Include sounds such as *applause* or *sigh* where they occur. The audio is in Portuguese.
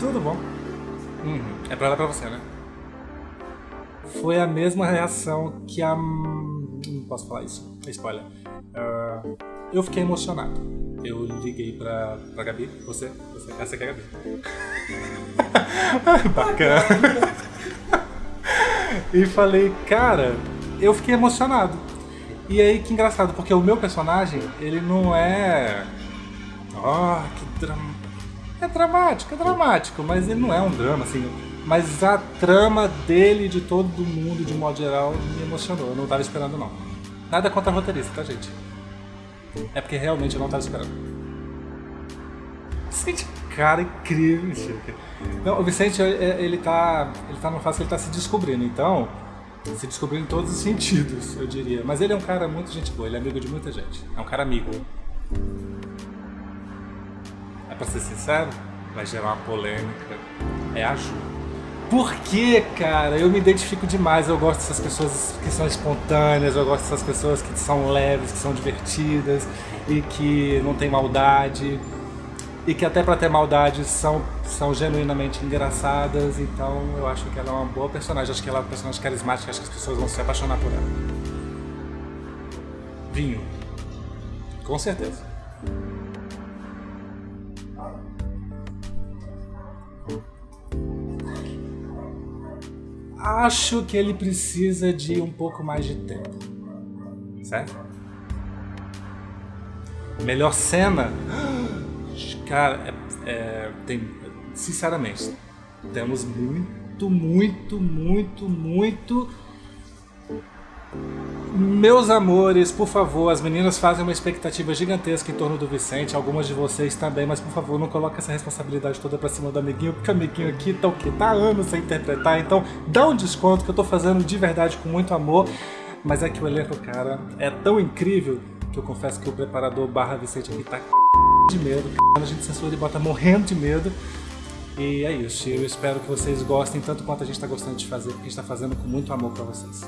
Tudo bom. Uhum. É pra dar pra você, né? Foi a mesma reação que a... Não posso falar isso. É spoiler. Uh, eu fiquei emocionado. Eu liguei pra, pra Gabi. Você? Você? Essa aqui é a Gabi. *laughs* Bacana. *laughs* e falei, cara, eu fiquei emocionado. E aí, que engraçado, porque o meu personagem, ele não é... Oh, que drama... É dramático, é dramático, mas ele não é um drama, assim. Mas a trama dele, de todo mundo, de modo geral, me emocionou. Eu não tava esperando, não. Nada contra roteirista, tá, gente? É porque realmente eu não tava esperando. Vicente, cara, incrível, Chica. Não, o Vicente, ele tá, ele tá numa fase que ele tá se descobrindo, então se descobrindo em todos os sentidos, eu diria. Mas ele é um cara muito gente boa, ele é amigo de muita gente. É um cara amigo. Pra ser sincero, vai gerar uma polêmica. É a Ju. Por que, cara? Eu me identifico demais, eu gosto dessas pessoas que são espontâneas, eu gosto dessas pessoas que são leves, que são divertidas e que não tem maldade e que até para ter maldade são, são genuinamente engraçadas, então eu acho que ela é uma boa personagem, acho que ela é uma personagem carismática, acho que as pessoas vão se apaixonar por ela. Vinho. Com certeza. Acho que ele precisa de um pouco mais de tempo. Certo? Melhor cena? Cara, é, é, tem, sinceramente, temos muito, muito, muito, muito... Meus amores, por favor, as meninas fazem uma expectativa gigantesca em torno do Vicente, algumas de vocês também, mas por favor, não coloque essa responsabilidade toda pra cima do amiguinho, porque o amiguinho aqui tá o quê? Tá anos sem interpretar, então dá um desconto que eu tô fazendo de verdade com muito amor, mas é que o elenco, cara, é tão incrível que eu confesso que o preparador barra Vicente aqui tá de medo, a gente censura e bota morrendo de medo. E é isso, eu espero que vocês gostem tanto quanto a gente está gostando de fazer, porque a gente está fazendo com muito amor para vocês.